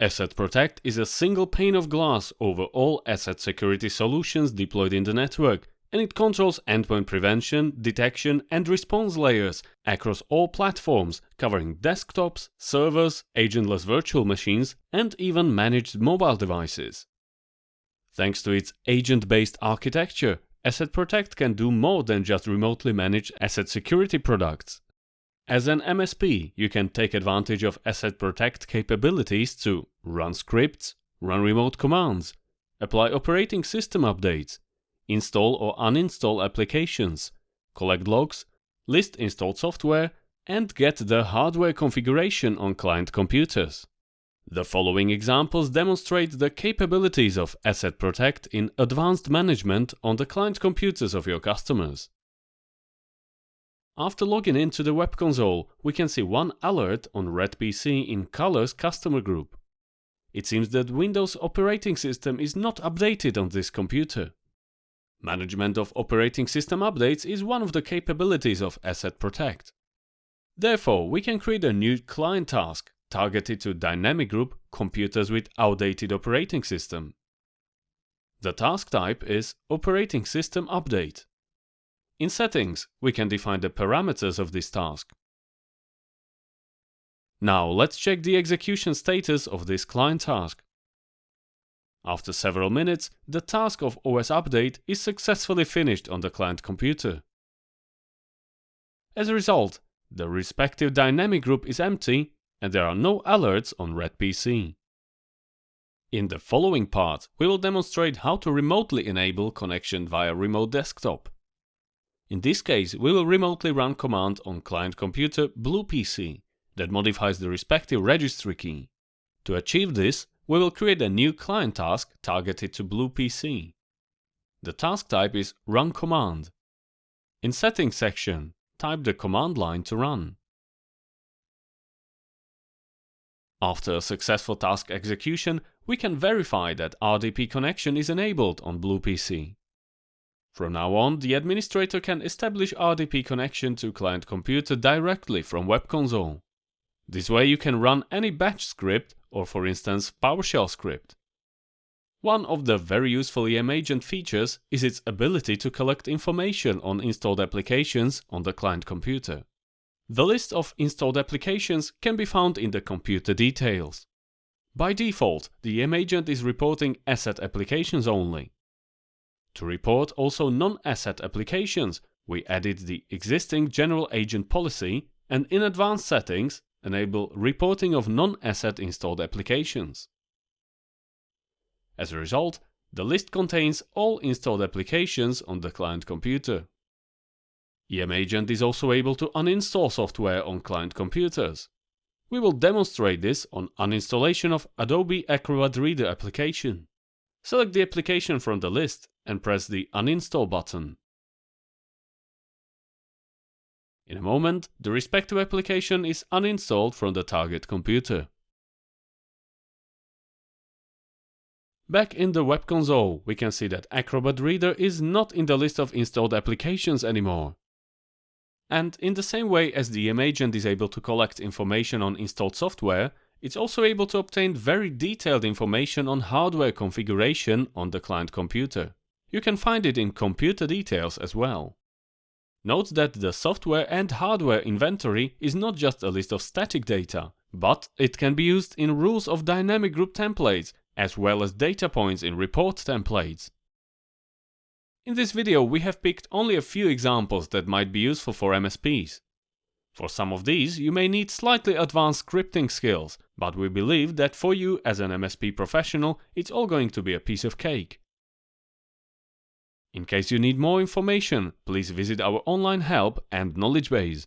ESET PROTECT is a single pane of glass over all ESET security solutions deployed in the network, and it controls endpoint prevention, detection and response layers across all platforms, covering desktops, servers, agentless virtual machines and even managed mobile devices. Thanks to its agent-based architecture, ESET PROTECT can do more than just remotely manage ESET security products. As an MSP, you can take advantage of ESET PROTECT capabilities to run scripts, run remote commands, apply operating system updates, install or uninstall applications, collect logs, list installed software, and get the hardware configuration on client computers. The following examples demonstrate the capabilities of ESET PROTECT in advanced management on the client computers of your customers. After logging into the web console, we can see one alert on RedPC in Colors customer group. It seems that Windows operating system is not updated on this computer. Management of operating system updates is one of the capabilities of ESET PROTECT. Therefore, we can create a new client task targeted to dynamic group computers with outdated operating system. The task type is Operating System Update. In Settings, we can define the parameters of this task. Now let's check the execution status of this client task. After several minutes, the task of OS update is successfully finished on the client computer. As a result, the respective dynamic group is empty and there are no alerts on Red PC. In the following part, we will demonstrate how to remotely enable connection via remote desktop. In this case, we will remotely run command on client computer BluePC that modifies the respective registry key. To achieve this, we will create a new client task targeted to BluePC. The task type is Run Command. In Settings section, type the command line to run. After a successful task execution, we can verify that RDP connection is enabled on BluePC. From now on, the administrator can establish RDP connection to client computer directly from web console. This way you can run any batch script or for instance PowerShell script. One of the very useful EM agent features is its ability to collect information on installed applications on the client computer. The list of installed applications can be found in the computer details. By default, the EM agent is reporting ESET applications only. To report also non-ESET applications, we added the existing general agent policy and in advanced settings enable reporting of non-ESET installed applications. As a result, the list contains all installed applications on the client computer. EM Agent is also able to uninstall software on client computers. We will demonstrate this on uninstallation of Adobe Acrobat Reader application. Select the application from the list and press the Uninstall button. In a moment, the respective application is uninstalled from the target computer. Back in the web console, we can see that Acrobat Reader is not in the list of installed applications anymore. And in the same way as the agent is able to collect information on installed software, it's also able to obtain very detailed information on hardware configuration on the client computer. You can find it in computer details as well. Note that the software and hardware inventory is not just a list of static data, but it can be used in rules of dynamic group templates as well as data points in report templates. In this video we have picked only a few examples that might be useful for MSPs. For some of these you may need slightly advanced scripting skills, but we believe that for you as an MSP professional it's all going to be a piece of cake. In case you need more information, please visit our online help and knowledge base.